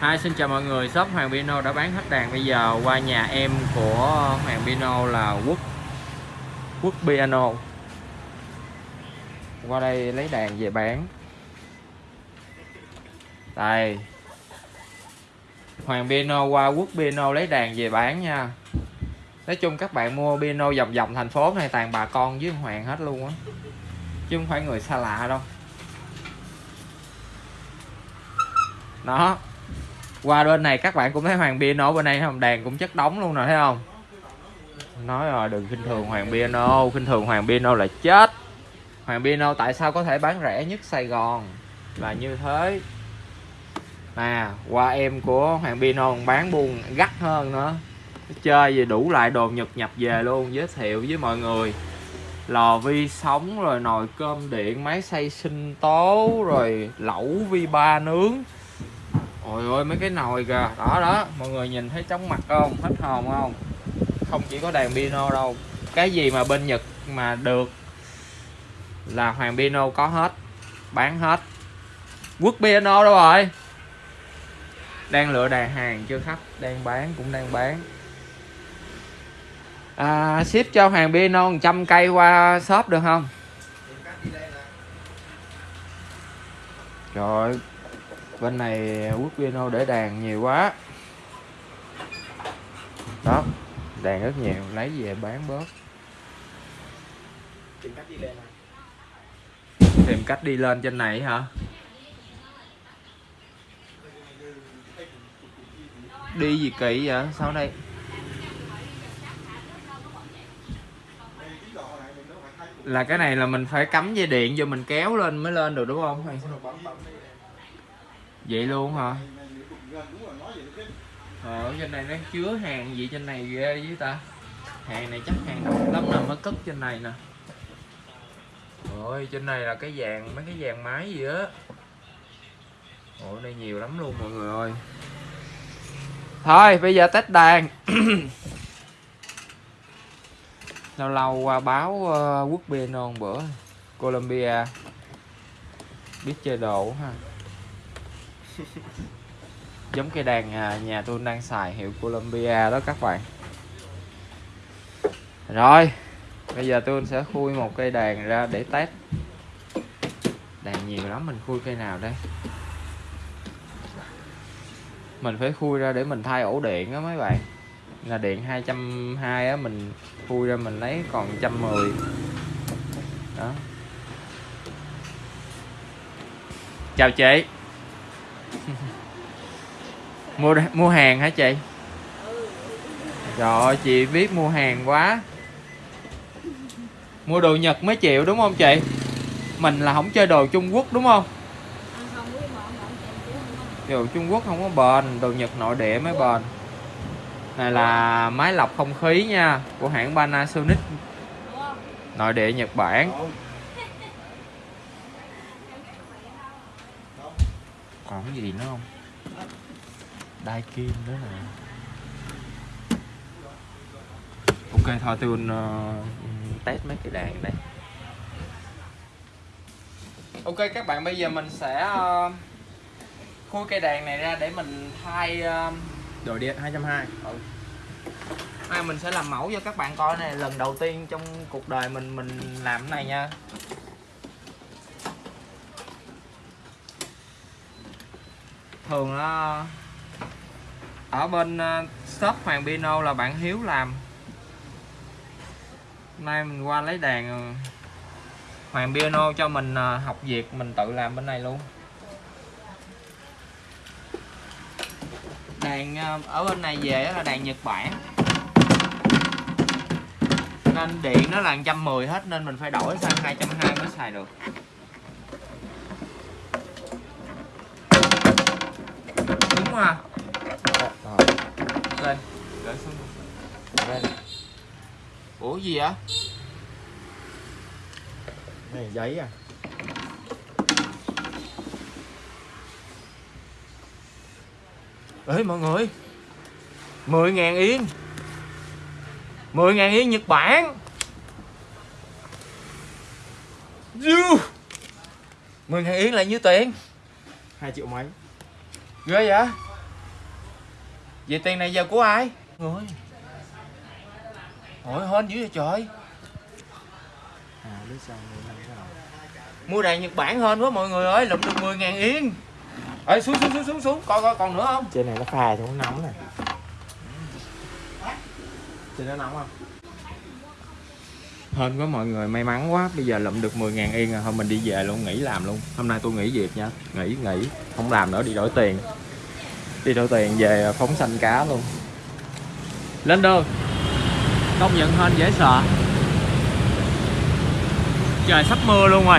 Hi, xin chào mọi người. Shop Hoàng Pino đã bán hết đàn. Bây giờ qua nhà em của Hoàng Pino là Quốc. Quốc Piano. Qua đây lấy đàn về bán. Đây. Hoàng Piano qua Quốc Piano lấy đàn về bán nha. Nói chung các bạn mua piano vòng vòng thành phố này toàn bà con với Hoàng hết luôn á. Chứ không phải người xa lạ đâu. Đó qua bên này các bạn cũng thấy hoàng piano bên đây không? Đèn cũng chất đóng luôn nè thấy không? Nói rồi, đừng khinh thường hoàng piano, khinh thường hoàng piano là chết. Hoàng piano tại sao có thể bán rẻ nhất sài gòn? Là như thế. Nè, qua em của hoàng piano bán buôn gắt hơn nữa. Chơi gì đủ lại đồ nhật nhập về luôn, giới thiệu với mọi người. Lò vi sóng rồi nồi cơm điện, máy xay sinh tố rồi lẩu vi ba nướng ôi ôi mấy cái nồi kìa. Đó đó. Mọi người nhìn thấy chóng mặt không? Hết hồn không? Không chỉ có đàn piano đâu. Cái gì mà bên nhật mà được là hoàng piano có hết. Bán hết. Quốc piano đâu rồi? Đang lựa đàn hàng chưa khách. Đang bán cũng đang bán. À, ship cho hoàng piano 100 cây qua shop được không? Rồi bên này quốc piano để đàn nhiều quá. Đó đàn rất nhiều lấy về bán bớt. Tìm cách đi lên tìm cách đi lên trên này hả? Đi gì kỳ vậy? Sao đây? Là cái này là mình phải cắm dây điện vô mình kéo lên mới lên được đúng không vậy luôn hả? Ở trên này nó chứa hàng gì trên này ghê với ta. Hàng này chắc hàng đông lắm nè mới cất trên này nè. Rồi trên này là cái vàng mấy cái vàng máy gì á. Ủa đây nhiều lắm luôn mọi người ơi. Thôi bây giờ test đàn. Lâu lâu qua báo uh, quốc piano non bữa. Colombia. Biết chơi đồ ha. giống cây đàn à, nhà tôi đang xài hiệu Columbia đó các bạn. Rồi, bây giờ tôi sẽ khui một cây đàn ra để test. Đàn nhiều lắm, mình khui cây nào đây? Mình phải khui ra để mình thay ổ điện á mấy bạn. Là điện 220 á, mình khui ra mình lấy còn 110 đó. Chào chị mua mua hàng hả chị? Rồi chị biết mua hàng quá. Mua đồ Nhật mới chịu đúng không chị? Mình là không chơi đồ Trung Quốc đúng không? Đồ Trung Quốc không có bền, đồ Nhật nội địa mới bền. Này là máy lọc không khí nha, của hãng Panasonic. Nội địa Nhật Bản. Còn cái gì nữa không? Đai kim nữa nè. Ok thôi tôi uh, test mấy cái đàn đây. Ok các bạn bây giờ mình sẽ uh, khui cây đàn này ra để mình thay uh, đồ điện 220 ừ. Ai mình sẽ làm mẫu cho các bạn coi này. Lần đầu tiên trong cuộc đời mình mình làm cái này nha thường là ở bên ờ, shop Hoàng Pino là bạn Hiếu làm. Nay mình qua lấy đàn ờ, Hoàng Piano cho mình ờ, học việc, mình tự làm bên này luôn. Đàn ở bên này về là đàn Nhật Bản. Nên điện nó là 110 hết nên mình phải đổi sang 220 mới xài được. Đúng à lên gửi xuống lên ủa gì vậy? Này giấy à? Ê mọi người. 10 ngàn yên. 10 ngàn yên Nhật Bản. Du 10 ngàn yên là nhiêu tiền? 2 triệu mấy ghê vậy? Vậy tiền này giờ của ai? Người Ôi hên dữ vậy trời. À. Mua đàn Nhật Bản hên quá mọi người ơi Lụm được 10 ngàn yên. Ê xuống xuống xuống xuống xuống. Coi coi còn nữa không? Trên này nó phà thì nó nóng này. Trên nó nóng không? Hên quá mọi người may mắn quá. Bây giờ lụm được 10 ngàn yên rồi. Thôi mình đi về luôn nghỉ làm luôn. Hôm nay tôi nghỉ việc nha. Nghỉ nghỉ. Không làm nữa đi đổi tiền Đi đổi tiền về phóng xanh cá luôn. Lên đường. Công nhận hên dễ sợ. Trời sắp mưa luôn rồi.